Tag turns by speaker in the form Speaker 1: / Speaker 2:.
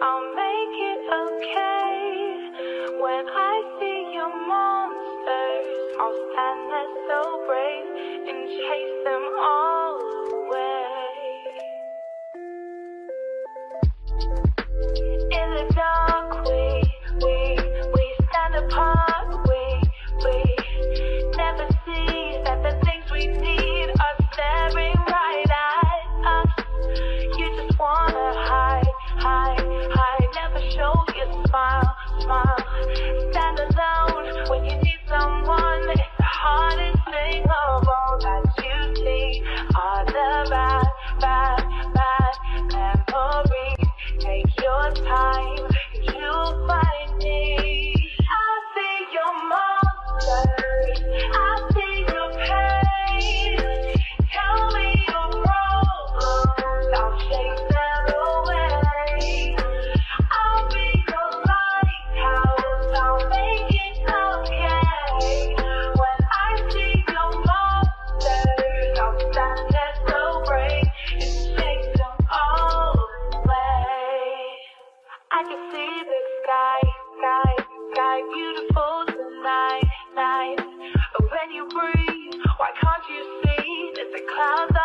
Speaker 1: I'll make it okay. When I see your monsters, I'll stand there so brave and chase them all away. the sky, sky, sky beautiful tonight, night. But when you breathe, why can't you see that the clouds